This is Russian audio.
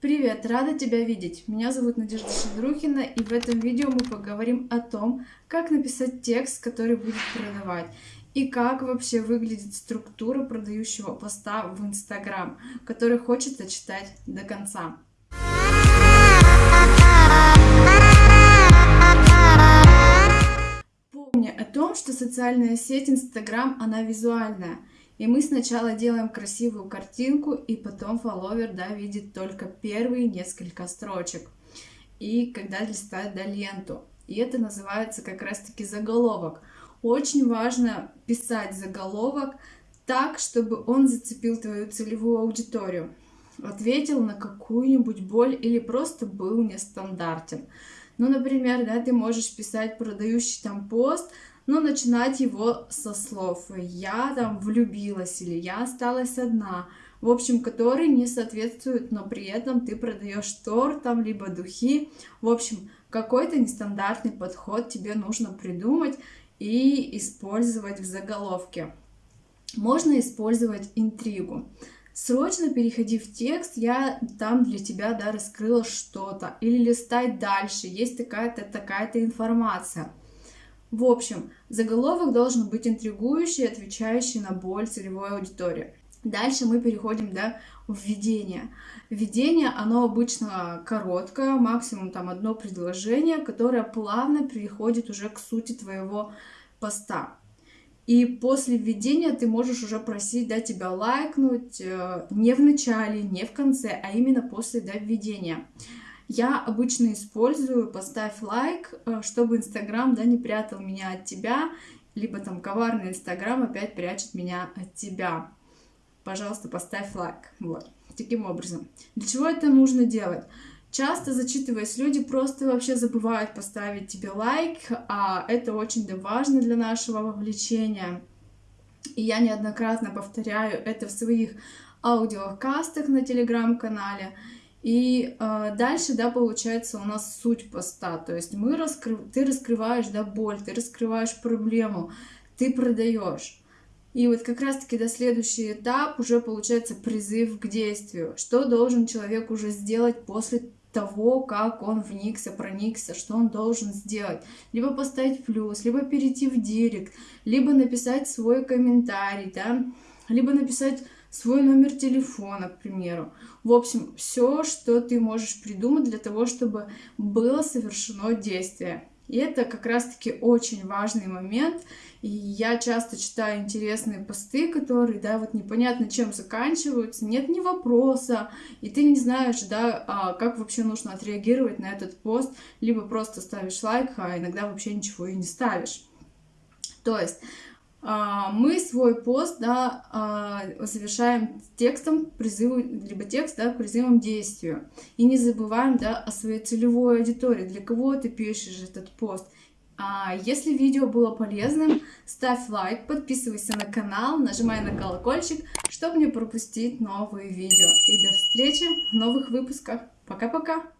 Привет, рада тебя видеть. Меня зовут Надежда Шедрухина, и в этом видео мы поговорим о том, как написать текст, который будет продавать, и как вообще выглядит структура продающего поста в Инстаграм, который хочется читать до конца. Помни о том, что социальная сеть Инстаграм, она визуальная. И мы сначала делаем красивую картинку, и потом фолловер, да, видит только первые несколько строчек. И когда листает, да, ленту. И это называется как раз-таки заголовок. Очень важно писать заголовок так, чтобы он зацепил твою целевую аудиторию, ответил на какую-нибудь боль или просто был нестандартен. Ну, например, да, ты можешь писать продающий там пост, но начинать его со слов «я там влюбилась» или «я осталась одна», в общем, которые не соответствуют, но при этом ты продаешь торт там, либо духи. В общем, какой-то нестандартный подход тебе нужно придумать и использовать в заголовке. Можно использовать интригу. Срочно переходи в текст, я там для тебя да, раскрыла что-то. Или листай дальше, есть такая-то такая-то информация. В общем, заголовок должен быть интригующий, отвечающий на боль целевой аудитории. Дальше мы переходим да, в введение. Введение, оно обычно короткое, максимум там одно предложение, которое плавно переходит уже к сути твоего поста. И после введения ты можешь уже просить да, тебя лайкнуть э, не в начале, не в конце, а именно после да, введения. Я обычно использую «поставь лайк», э, чтобы Инстаграм да, не прятал меня от тебя, либо там коварный Инстаграм опять прячет меня от тебя. Пожалуйста, поставь лайк. Вот, таким образом. Для чего это нужно делать? Часто, зачитываясь, люди просто вообще забывают поставить тебе лайк, а это очень важно для нашего вовлечения. И я неоднократно повторяю это в своих аудиокастах на телеграм-канале. И э, дальше, да, получается у нас суть поста. То есть мы раскры... ты раскрываешь, да, боль, ты раскрываешь проблему, ты продаешь. И вот как раз-таки до следующий этап уже получается призыв к действию. Что должен человек уже сделать после того, как он вникся, проникся, что он должен сделать. Либо поставить плюс, либо перейти в директ, либо написать свой комментарий, да, либо написать свой номер телефона, к примеру. В общем, все, что ты можешь придумать для того, чтобы было совершено действие. И это как раз-таки очень важный момент. И я часто читаю интересные посты, которые, да, вот непонятно чем заканчиваются, нет ни вопроса, и ты не знаешь, да, а как вообще нужно отреагировать на этот пост, либо просто ставишь лайк, а иногда вообще ничего и не ставишь. То есть мы свой пост да, а, завершаем текстом призыву, либо текст да, призывом к действию. И не забываем да, о своей целевой аудитории, для кого ты пишешь этот пост. А если видео было полезным, ставь лайк, подписывайся на канал, нажимай на колокольчик, чтобы не пропустить новые видео. И до встречи в новых выпусках. Пока-пока!